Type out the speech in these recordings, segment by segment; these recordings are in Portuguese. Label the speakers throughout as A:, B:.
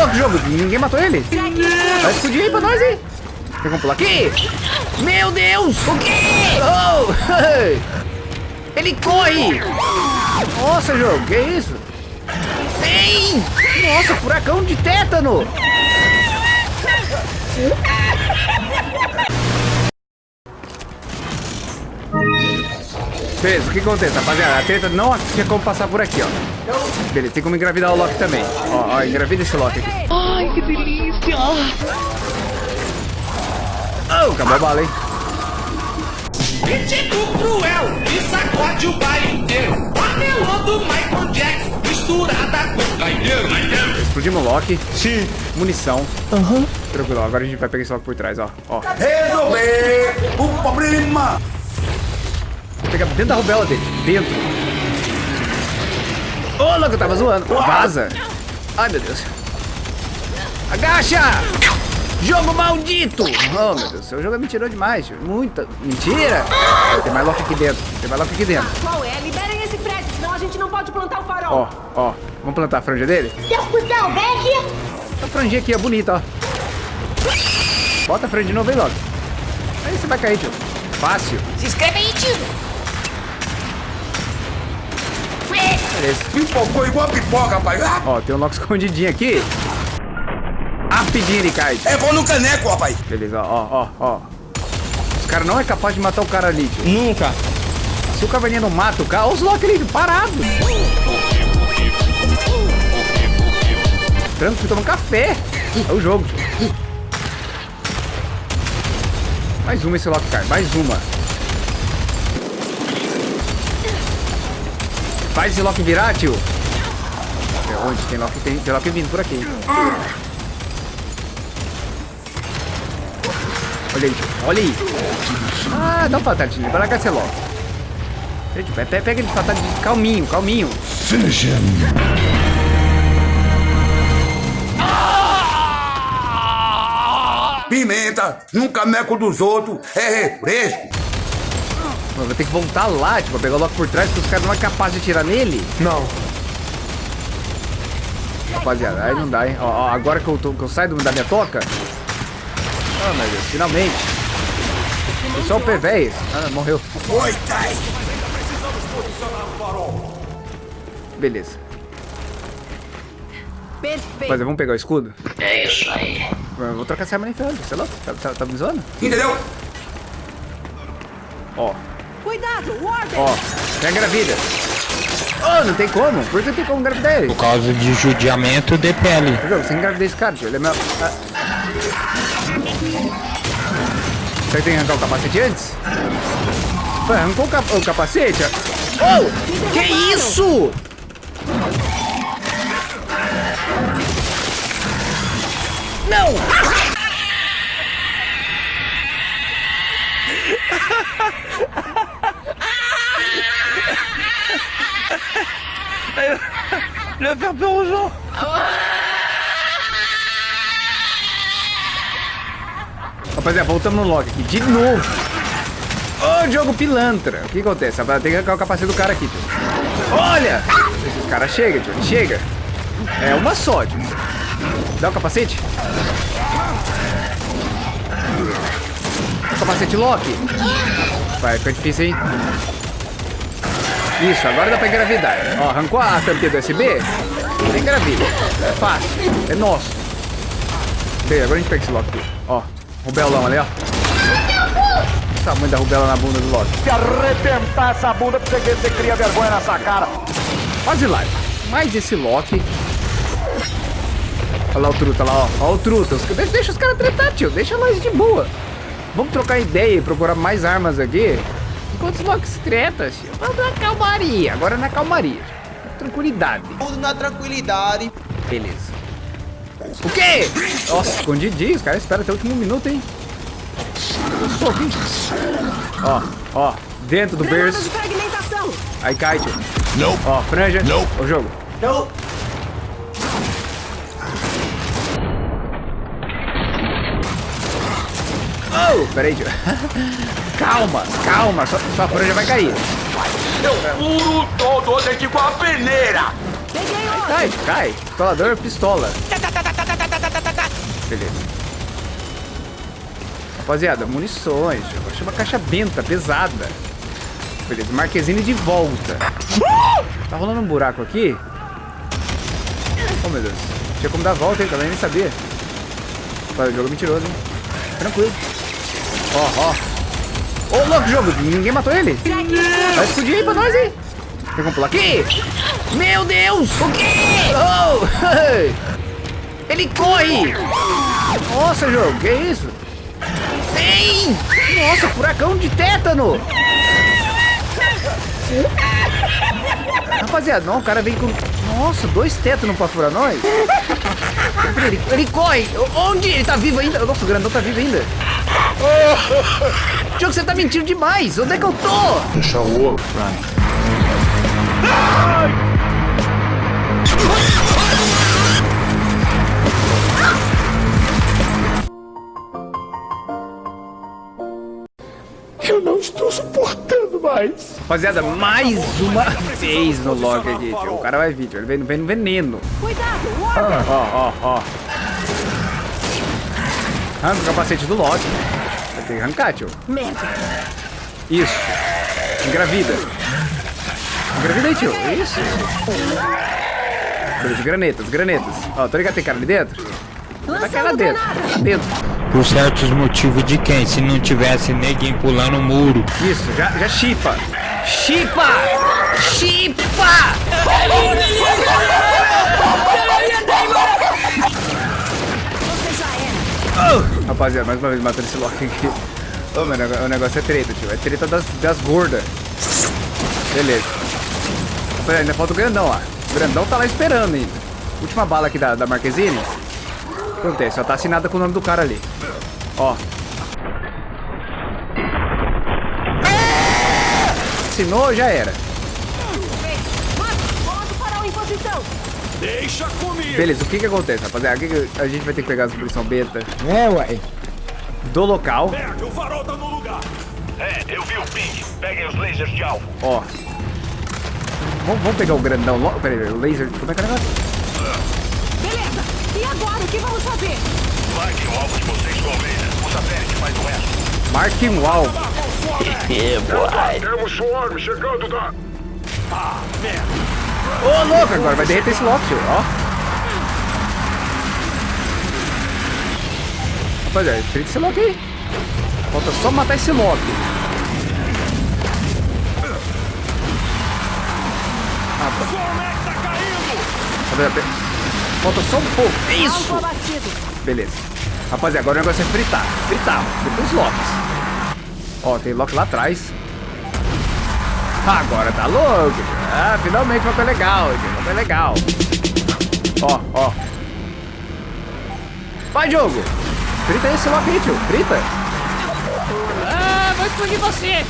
A: louco, jogo. Ninguém matou ele. Vai explodir aí pra nós, hein? Tem pular aqui? Meu Deus! O quê? Oh! Ele corre! Nossa, jogo, que isso? Ei! Nossa, furacão de tétano! Beleza, o que acontece, rapaziada? A treta não tinha como passar por aqui, ó. Beleza, tem como engravidar o Loki também. Ó, ó, engravida esse Loki aqui.
B: Ai, que delícia!
A: Oh, acabou a bala, hein?
C: Ritmo cruel que sacode o baile inteiro. Panelão do Michael Jackson misturada com gaiteiro.
A: Explodimos o Loki.
D: Sim.
A: Munição.
B: Aham.
A: Tranquilo, ó, agora a gente vai pegar esse Loki por trás, ó. ó.
D: Resolver o problema.
A: Pegar dentro da rubela dele. Dentro. Ô, louco, eu tava zoando. Vaza. Ai, meu Deus. Agacha! Jogo maldito! Oh, meu Deus, o jogo é mentiroso demais. Muita mentira. Tem mais Loki aqui dentro. Tem mais Loki aqui dentro.
E: Qual é? Liberem esse prédio, senão a gente não pode plantar o farol.
A: Ó, ó. Vamos plantar a franja dele?
F: Seu cuzão, vem aqui.
A: A franjinha aqui é bonita, ó. Bota a franja de novo aí, Loki. Aí você vai cair, tio. Fácil.
E: Se inscreve aí, tio.
A: Beleza.
D: Pipocou igual pipoca, rapaz. Ah,
A: Ó, tem um Loki escondidinho aqui. Rapidinho ele cai.
D: É bom no caneco, rapaz.
A: Beleza, ó, ó, ó. Os caras não é capaz de matar o cara ali, tio.
B: Nunca.
A: Se o caverninha não mata o cara, olha os Loki ali, parado. Tranquilo, tomando café. É o jogo, tio. Mais uma esse Loki cai, mais uma. Faz esse Loki virar, tio. É onde? Tem Loki, tem, tem vindo por aqui. Olha aí. Olha aí. Ah, dá um fatality. Vai largar esse Loki. Gente, pe- pe- Pega ele de fatality. Calminho, calminho.
D: Pimenta num caneco dos outros é refresco.
A: Mano, vou ter que voltar lá, tipo, pegar o Loki por trás, porque os caras não é capaz de atirar nele.
B: Não.
A: Rapaziada, aí não dá, hein? Ó, ó, agora que eu, tô- que eu saio do- da minha toca. Ah, meu Deus, finalmente. Foi só o pé, velho. Ah, morreu.
D: Foi, cai.
A: Beleza.
E: Perfeito.
A: Rapaziada, vamos pegar o escudo?
C: É isso aí.
A: Eu vou trocar essa arma nem ferrando, sei lá. Tá, tá, tá me zoando?
D: Entendeu?
A: Ó,
E: Cuidado, Warden.
A: ó. Tem engravida. Oh, não tem como. Por que não tem como engravidar ele?
B: Por causa de judiamento de pele.
A: Jogo, você engravidei esse cara, tio. Ele é meu. Ah. Será que tem que arrancar o capacete antes? Pô, arrancou o, cap- o capacete? Oh! Que isso? Não!
B: Il va faire peur aux gens.
A: Rapaziada, voltamos no log aqui. De novo. Ô, jogo pilantra. O que acontece? Tem que o capacete do cara aqui, tio. Olha! Esse cara chega, tio. Chega. É uma só, tio. Dá o capacete. O capacete Loki. Vai, fica difícil, hein? Isso, agora dá pra engravidar. Ó, arrancou a tampinha do USB. Engravida. É fácil. É nosso. Bem, agora a gente pega esse Loki aqui. Ó, rubelão ali, ó. O tamanho da rubela na bunda do Loki.
G: Se arrebentar essa bunda pra você ver se você cria vergonha nessa cara.
A: Quase lá. Mais esse Loki. Olha lá o truta, lá, ó. Ó o truta. Deixa os caras tretar, tio. Deixa nós de boa. Vamos trocar ideia e procurar mais armas aqui. Enquanto os Loki se tretam, tio. Vamos na calmaria. Agora na calmaria. tio. Tranquilidade.
H: Tudo na tranquilidade.
A: Beleza. O quê? Nossa, escondidinho. Os caras esperam até o último minuto, hein? Eu sou aqui. Ó, ó. Dentro do
E: Granadas
A: berço. Aí cai, tio. Ó, franja. O jogo.
H: Não.
A: Oh, peraí, tio. calma, calma. Sua, sua franja vai cair.
D: Eu furo todo é igual a peneira.
A: Cai, cai. Pistolador, pistola. Beleza. Rapaziada, munições. Eu achei uma caixa benta, pesada. Beleza, Marquezine de volta. Tá rolando um buraco aqui? Oh, meu Deus. Tinha como dar a volta, hein? Também nem sabia. O jogo é mentiroso, hein? Tranquilo. Ó, ó. Ô, louco, jogo. Ninguém matou ele? Vai explodir aí pra nós, hein? Tem como pular aqui? Meu Deus! O quê? Oh! Ele corre! Nossa, jogo, que isso? Ei! Nossa, furacão de tétano! Rapaziada, não, o cara vem com... Nossa, dois tétanos pra furar nós? Ele, ele corre! Onde? Ele tá vivo ainda? Nossa, o grandão tá vivo ainda. Jogo, você tá mentindo demais! Onde é que eu tô?
F: Deixa o ovo. Eu não estou suportando mais.
A: Rapaziada, mais uma vez no log aqui, tio. O cara vai vir, tio. Ele vem, vem no veneno.
E: Cuidado!
A: Ó, ó, ó. Arranca o capacete do Loki. Vai ter que arrancar, tio.
E: Merda!
A: Isso. Engravida. Engravida aí, tio. Isso. Beleza, granetas, granetas. Ó, tô ligado, tem cara ali dentro? Lá
E: Lançando
A: dentro. dentro.
B: Por certos motivos de quem? Se não tivesse ninguém pulando o muro.
A: Isso, já, já chipa. Chipa! Chipa!
E: Você já era!
A: Oh! Rapaziada, mais uma vez matando esse Loki aqui. Ô, meu, o negócio é treta, tio. É treta das, das gordas. Beleza. Rapaziada, ainda falta o grandão lá. O grandão tá lá esperando ainda. Última bala aqui da, da Marquezine. Acontece? Só tá assinada com o nome do cara ali. Ó. Assinou, já era.
E: Marcos, coloca o farol em posição!
F: Deixa comigo.
A: Beleza, o que que acontece, rapaziada? O que que a gente vai ter que pegar as munição beta
I: É, uai.
A: do local.
F: Pega, o farol tá no lugar.
C: É, eu vi o ping. Peguem os lasers de alvo.
A: Ó. Vamos, vamos pegar o grandão logo. Peraí, o laser. Como é que é o negócio?
E: Beleza! E agora, o que vamos fazer?
C: Marquem o alvo de vocês com o laser. O satélite faz o resto.
A: Marque um alvo.
F: Temos swarm chegando da... Ah, merda.
A: Ô, louco, agora vai derreter esse Loki. Ó. Rapaziada, frita esse Loki aí. Falta só matar esse Loki.
F: Swarm tá
A: Falta só um pouco. É Isso! Beleza. Rapaziada, agora o negócio é fritar. Fritar. Os Locks. Ó, tem Loki lá atrás. Agora tá louco. Ah, finalmente uma coisa legal. Uma coisa legal. Ó, ó. Vai, jogo. Frita esse Loki aí, tio. Frita. Ah, vou explodir você.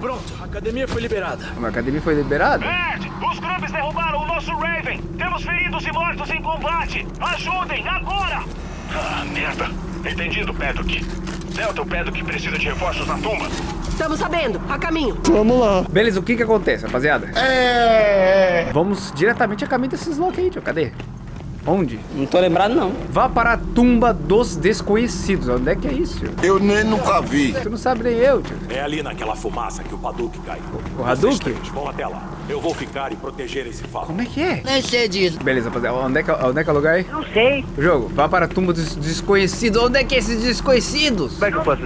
F: Pronto, a academia foi liberada.
A: A academia foi liberada?
C: Ed, os grubes derrubaram o nosso Raven. Temos feridos e mortos em combate. Ajudem, agora! Ah, merda. Entendido, Pedrock. Delta, o Pedrock precisa de reforços na tumba.
E: Estamos sabendo! A caminho!
A: Beleza, o que que acontece, rapaziada? É. Vamos diretamente a caminho desses Loki aí, tio. Cadê? Onde?
I: Não tô lembrado, não.
A: Vá para a tumba dos desconhecidos. Onde é que é isso? tio?
D: Eu nem nunca vi.
A: Tu não sabe nem eu, tio.
F: É ali naquela fumaça que o Paduk cai.
A: O Hadouken?
F: Vocês três vão até lá. Eu vou ficar e proteger esse farol.
A: Como é que é?
I: Nem sei disso.
A: Beleza, rapaziada. Onde é que, onde é, que é o lugar aí? Não sei. O jogo, vá para a tumba dos desconhecidos. Onde é que é esses desconhecidos? Como é que eu faço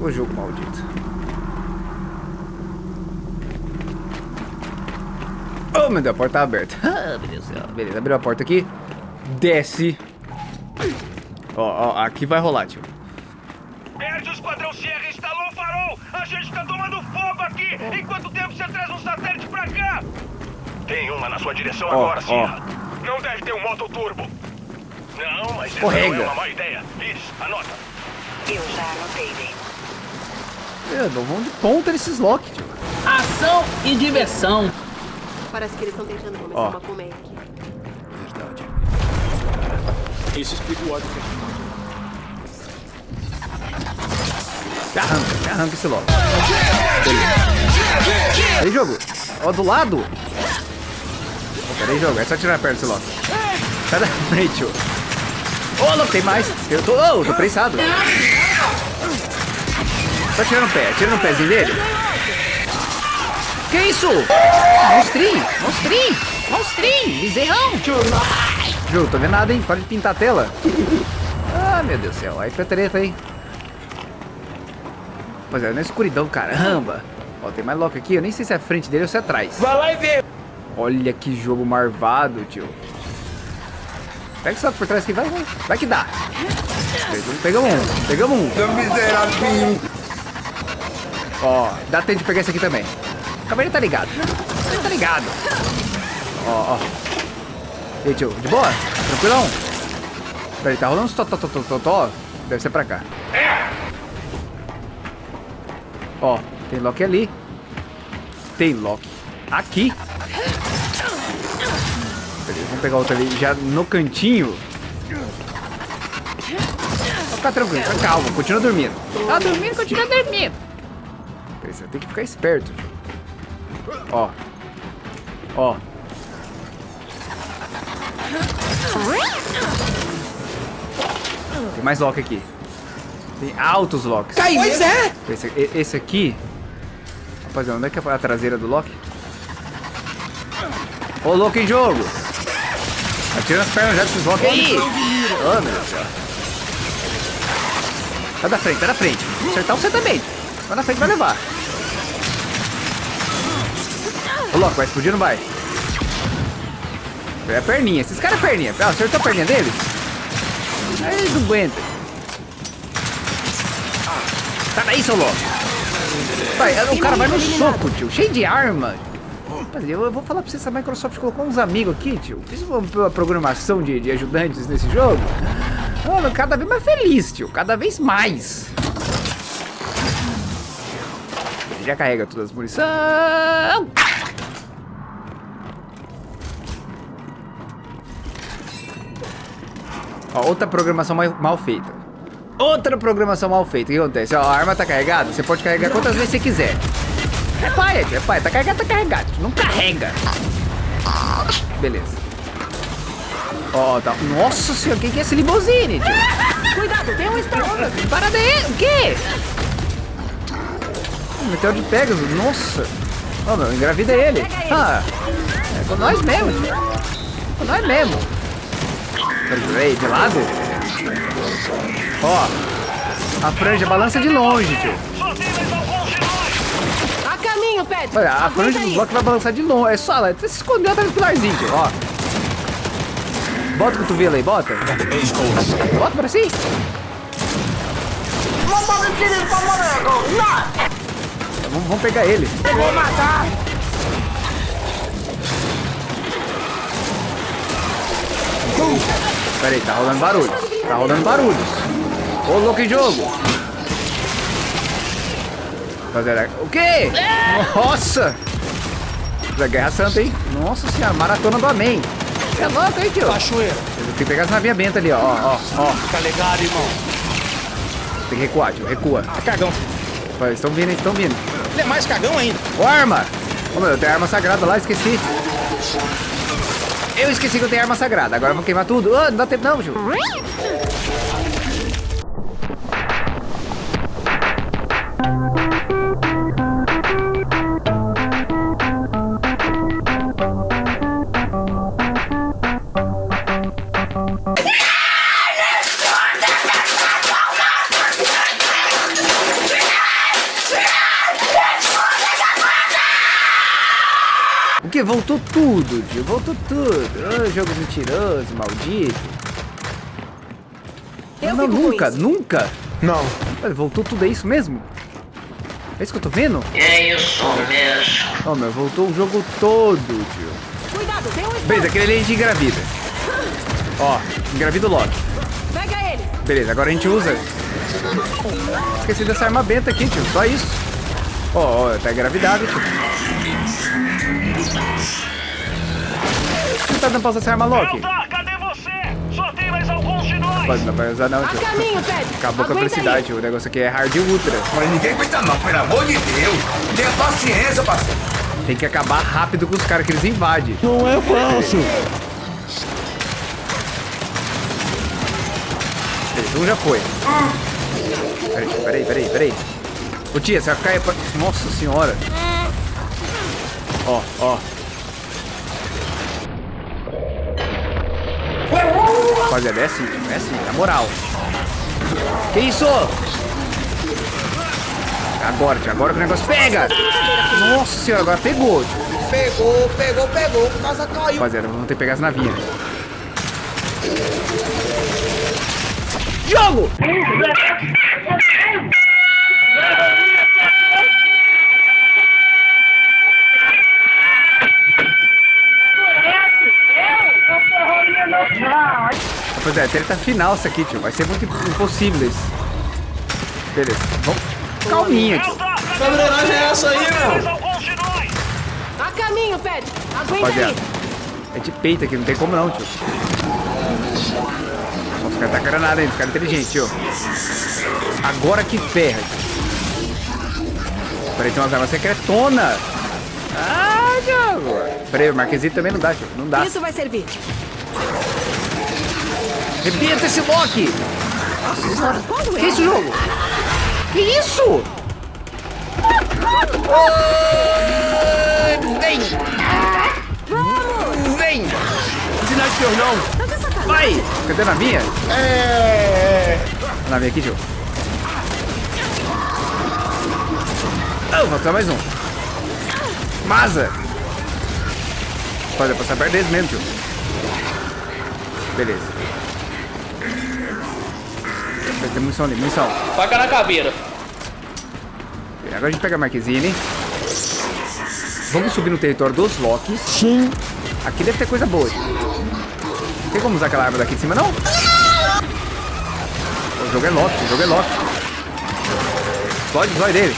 A: O jogo maldito. Oh, meu Deus, a porta tá aberta. Ah, meu Deus do céu. Beleza, abriu a porta aqui. Desce. Ó, ó, aqui vai rolar, tio.
C: Perde o Esquadrão Sierra instalou o farol. A gente tá tomando fogo aqui. Em quanto tempo você traz um satélite pra cá? Tem uma na sua direção
A: Ó,
C: agora. Sierra. Não deve ter um moto turbo. Não, mas essa
A: Escorrega.
C: não é uma má ideia. Iris, anota.
E: Eu já anotei, bem.
A: Meu, não vão de ponta nesses Loki, tio.
I: Ação e diversão.
E: Parece que eles estão tentando começar
A: Ó.
E: uma colmeia aqui.
F: Verdade. Isso explica o ódio que a gente
A: Me arranca, arranca esse. Beleza. Aí, jogo. Ó, do lado. Ó, pera aí, jogo. É só tirar perto desse Loki. Sai da frente, tio. Ô, louco, tem mais. Eu tô, oh, tô prensado. Tá tirando o pé, tira no pezinho dele. Que isso? Monstrinho, monstrinho, monstrinho, bezerrão. Ju, tô vendo nada, hein? Pode pintar a tela. Ah, meu Deus do céu. Aí fica treta, hein? Rapaziada, na escuridão, caramba. Ó, tem mais Loki aqui. Eu nem sei se é a frente dele ou se é atrás.
G: Vai lá e vê.
A: Olha que jogo marvado, tio. Pega esse Loki por trás aqui, vai, vai. Vai que dá. Pegamos, um, pegamos um. Ó, dá tempo de pegar esse aqui também. O cabelo tá ligado. Tá ligado. Ó, ó. E aí, tio, de boa? Tranquilão? Peraí, tá rolando uns totó, totó, totó. Deve ser pra cá. Ó, tem Loki ali. Tem Loki aqui. Peraí, vamos pegar outro ali já no cantinho. Vou ficar tranquilo, fica calmo, continua dormindo. Tá dormindo, continua dormindo. Peraí, você tem que ficar esperto. tio. Ó. Ó. Tem mais Loki aqui. Tem altos Locks.
H: Pois é!
A: Esse, esse aqui. Rapaziada, onde é que é a traseira do Loki? Ô, Loki em jogo! Atira as pernas já desses Loki aí! Ô, meu. Sai da frente, sai da frente. Acertar você também. Vai na frente, vai levar. Ô, Loki, vai explodir ou não vai? É a perninha. Esses caras é perninha. Ah, acertou a perninha dele? Aí eles não aguentam. Sai daí, seu louco. Vai, o cara vai no soco, tio. Cheio de arma. Eu, vou falar pra vocês, a Microsoft colocou uns amigos aqui, tio. Fiz uma, programação de, de ajudantes nesse jogo. Mano, cada vez mais feliz, tio. Cada vez mais. Já carrega todas as munição. Ó, outra programação mal, mal feita. Outra programação mal feita. O que acontece? Ó, a arma tá carregada, você pode carregar quantas vezes você quiser. É pai, é pai. Tá carregado, tá carregado. Não carrega. Beleza. Ó, tá. Nossa senhora, quem que é esse limousine, tio?
E: Cuidado, tem um estalo.
A: Para daí, o quê? Meteoro de Pegasus, nossa. Ó, meu, engravida ele. Ah, é com nós mesmo. Com nós mesmo. Peraí, de lado? Ó, a franja balança de longe, tio.
E: A caminho, Pedro.
A: Olha, a franja do bloco vai balançar de longe. É só ela se escondeu atrás do pilarzinho, tio. Ó. Bota o cotovelo aí, bota. Bota pra si. Vamos, vamos pegar ele.
G: Eu vou matar.
A: Pera aí, tá rolando barulho. Tá rolando barulhos. Ô, louco em jogo. Rapaziada, o quê? Nossa! Da Guerra Santa, hein? Nossa senhora, maratona do Amém. É louco, hein, tio?
F: Cachoeira.
A: Tem que pegar as navinhas benta ali, ó, ó, ó.
F: Fica ligado, irmão.
A: Tem que recuar, tio, recua.
F: Ah, cagão.
A: Vai, Estão vindo, estão vindo.
F: Ele é mais cagão ainda.
A: Ô, arma! Ô, meu, eu tenho arma sagrada lá, esqueci. Eu esqueci que eu tenho arma sagrada. Agora eu vou queimar tudo. Ô, não dá tempo não, tio. Voltou tudo, tio. Voltou tudo. Ô, jogo mentiroso, maldito.
E: Eu
A: não,
E: com
A: nunca,
E: isso.
A: nunca.
F: Não.
A: Olha, voltou tudo, é isso mesmo? É isso que eu tô vendo?
J: É isso mesmo.
A: Ó, meu, voltou o jogo todo, tio.
E: Cuidado, tem um.
A: Beleza, aquele ali a gente engravida. Ó, engravida o Loki.
E: Pega ele.
A: Beleza, agora a gente usa. Esqueci dessa arma benta aqui, tio. Só isso. Ó, ó, tá engravidado, tio. Não tá dando pra usar essa arma Loki?
C: Eldar, cadê você? Só tem mais alguns de nós!
A: Pode, não vai usar não,
E: A
A: tio.
E: caminho.
A: Acabou com a
E: Aguenta
A: velocidade,
E: aí.
A: O negócio aqui é hard ultra.
D: Mas ninguém aguenta não, pelo amor de Deus. Tenha paciência, parceiro.
A: Tem que acabar rápido com os caras que eles invadem.
B: Não é falso.
A: Um já foi. Peraí, peraí, peraí, peraí. Ô tia, você vai ficar aí pra... Nossa senhora. Ó, ó. Rapaziada, é assim, é assim, na moral. Que isso? Agora, tio, agora que o negócio pega. Nossa senhora, agora pegou.
H: Pegou, pegou, pegou. Casa caiu.
A: Rapaziada, vamos ter que pegar as navinhas. Jogo! Rapaziada, treta final isso aqui, tio. Vai ser muito impossível isso. Beleza, vamos. Calminha, tio.
H: Que é essa aí, meu?
C: Nós!
E: A caminho, Ped. Aguenta
A: Rapaziada,
E: aí.
A: é de peito aqui, não tem como não, tio. Nossa, os caras tá granada ainda, os caras inteligentes, tio. Agora que ferra, tio. Peraí, tem umas armas secretonas. Ah, Diogo. Peraí, o Marquesito também não dá, tio. Não dá.
E: Isso vai servir.
A: Repita esse Loki! Que
E: é?
A: isso, jogo? Que isso? Ai, Vem! Vem! De não! Vai! Cadê a navinha? É! A navinha aqui, tio. Oh, falta mais um. Maza! Pode passar perto deles mesmo, tio. Beleza. Tem munição ali, munição.
I: Faca na caveira.
A: Agora a gente pega a Marquezine. Vamos subir no território dos Locks. Sim. Aqui deve ter coisa boa. Não tem como usar aquela arma daqui de cima, não? O jogo é Loki, o jogo é Loki. Explode o zóio dele.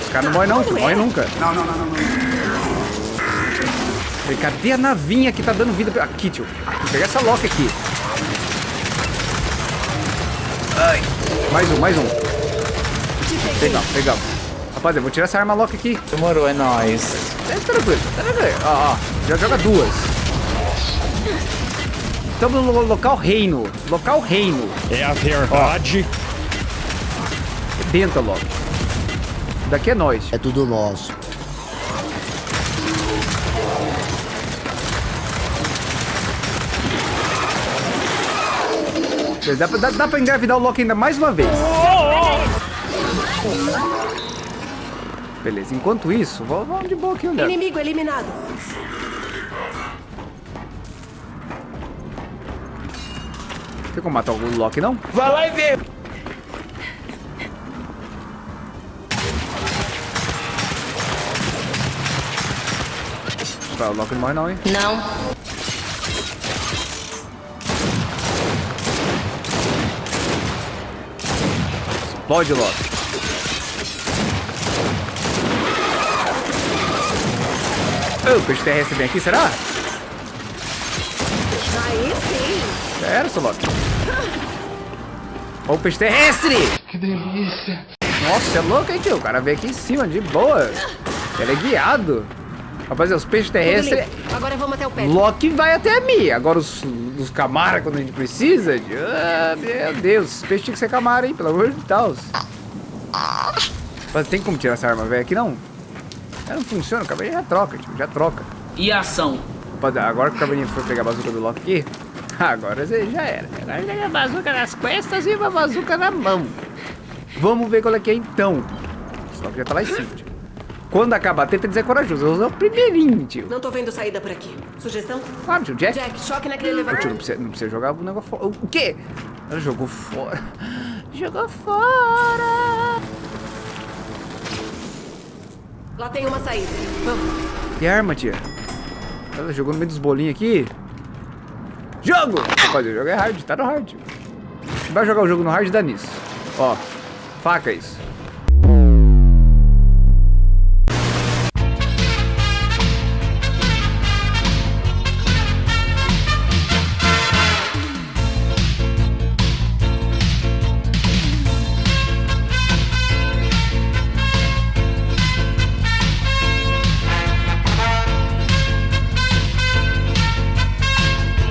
A: Os caras não morrem não, tio. Morrem nunca.
D: Não, não, não, não. não.
A: Cadê a navinha que tá dando vida? pra- Aqui, tio. Vou pegar essa Loki aqui. Ai. Mais um, mais um. Pegamos, pegamos. Rapaziada, eu vou tirar essa arma Loki aqui.
B: Demorou, é nóis.
A: É tranquilo, tá tranquilo. Ó, ó, já joga duas. Estamos no lo- local reino. Local reino.
B: É a verdade.
A: Tenta logo. Daqui é nós.
H: É tudo nosso.
A: Dá, pra- dá, dá pra engravidar o Loki ainda mais uma vez. Beleza, enquanto isso, vamos, de boa aqui olhando.
E: Inimigo eliminado.
A: Tem como matar o Loki, não?
B: Vai lá e vê.
A: O Loki não morre não, hein?
E: Não.
A: Explode o Loki. Ô, o peixe terrestre vem aqui, será?
E: Aí sim.
A: Era, seu Loki. Ó o peixe terrestre! Que delícia! Nossa, é louco, hein, tio? O cara veio aqui em cima, de boa. Ele é guiado. Rapaziada, os peixes terrestres...
E: Agora vamos até o Ped.
A: Loki vai até mim. Agora os, os camara, quando a gente precisa... tio, Ah, meu Deus, os peixes tinham que ser camara, hein? Pelo amor de Deus. Mas tem como tirar essa arma velha aqui, não? Ela não funciona, o cavalinho já troca, tio, já troca.
I: E ação.
A: Rapaziada, agora que o cavalinho for pegar a bazuca do Loki aqui, agora você já era. Agora pega a bazuca nas costas e uma bazuca na mão. Vamos ver qual é que é então. O Loki já tá lá em cima, tio. Quando acabar, tenta dizer corajoso. Eu vou usar o primeirinho, tio.
E: Não tô vendo saída por aqui. Sugestão?
A: Claro, tio, Jack.
E: Jack, choque naquele
A: Ô, tio,
E: elevador.
A: não precisa, não precisa jogar o negócio fora. O quê? Ela jogou fora. Jogou fora.
E: Lá tem uma saída. Vamos.
A: Que arma, tia? Ela jogou no meio dos bolinhos aqui. Jogo! Pode, o jogo é hard, tá no hard. Vai jogar o jogo no hard, dá nisso. Ó, faca isso.